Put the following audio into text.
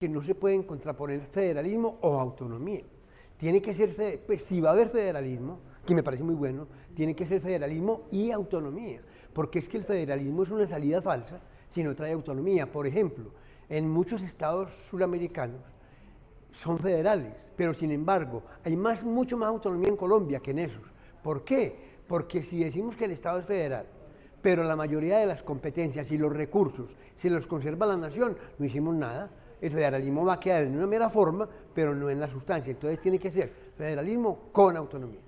que no se pueden contraponer federalismo o autonomía. Tiene que ser, pues, si va a haber federalismo, que me parece muy bueno, tiene que ser federalismo y autonomía, porque es que el federalismo es una salida falsa si no trae autonomía. Por ejemplo, en muchos estados suramericanos son federales, pero sin embargo hay más, mucho más autonomía en Colombia que en esos. ¿Por qué? Porque si decimos que el estado es federal, pero la mayoría de las competencias y los recursos se los conserva la nación, no hicimos nada el federalismo va a quedar en una mera forma, pero no en la sustancia. Entonces tiene que ser federalismo con autonomía.